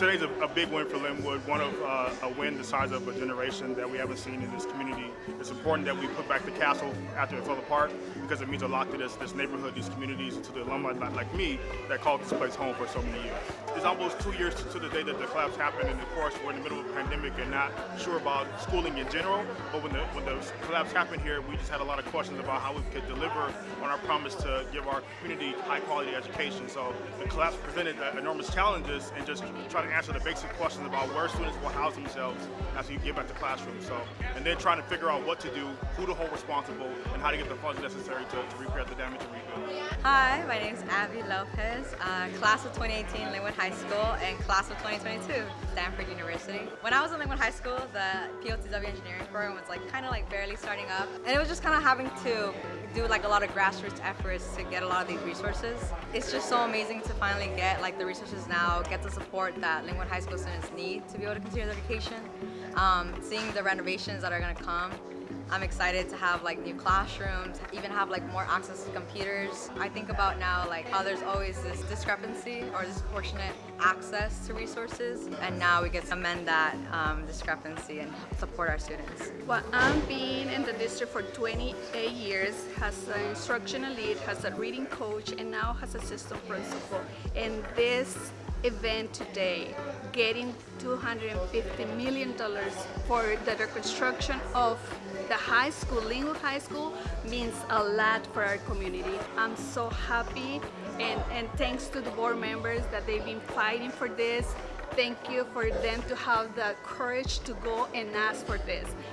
today's a, a, big win for Linwood, one of uh, a win the size of a generation that we haven't seen in this community. It's important that we put back the castle after it fell apart because it means a lot to this, this neighborhood, these communities, to the alumni like me that called this place home for so many years. It's almost two years to, the day that the collapse happened, and of course we're in the middle of a pandemic and not sure about schooling in general, but when the, when the collapse happened here, we just had a lot of questions about how we could deliver on our promise to give our community high quality education. So the collapse presented enormous challenges and just trying to answer the basic questions about where students will house themselves as we get back to classrooms. So, and then trying to figure out what to do, who to hold responsible, and how to get the funds necessary to, to repair the damage and rebuild. Hi, my name is Abby Lopez, uh, class of 2018 Linwood High School and class of 2022 Stanford University. When I was in Linwood High School, the PLTW engineering program was like kind of like barely starting up and it was just kind of having to do like a lot of grassroots efforts to get a lot of these resources. It's just so amazing to finally get like the resources now, get the support that Linwood High School students need to be able to continue their education. Um, seeing the renovations that are going to come I'm excited to have like new classrooms, even have like more access to computers. I think about now like how there's always this discrepancy or disproportionate access to resources and now we get to amend that um, discrepancy and support our students. Well, I'm being in the district for 28 years, has an instructional lead, has a reading coach and now has a assistant principal. And this event today, getting $250 million for the reconstruction of the high school, Linwood High School, means a lot for our community. I'm so happy and, and thanks to the board members that they've been fighting for this. Thank you for them to have the courage to go and ask for this.